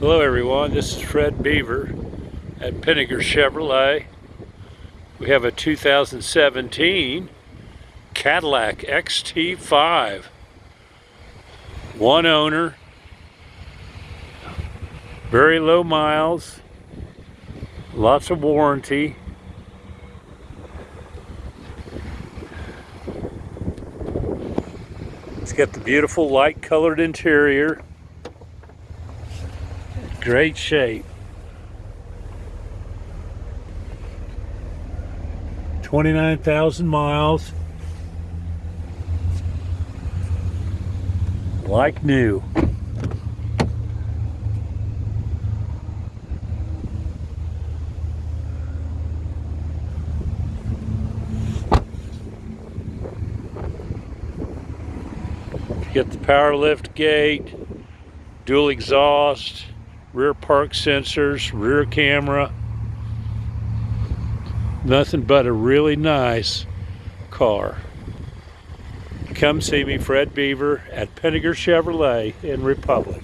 Hello everyone, this is Fred Beaver at Pinegar Chevrolet. We have a 2017 Cadillac XT5. One owner, very low miles, lots of warranty. It's got the beautiful light colored interior great shape. 29,000 miles. Like new. Get the power lift gate, dual exhaust, rear park sensors, rear camera. Nothing but a really nice car. Come see me, Fred Beaver, at Pinegar Chevrolet in Republic.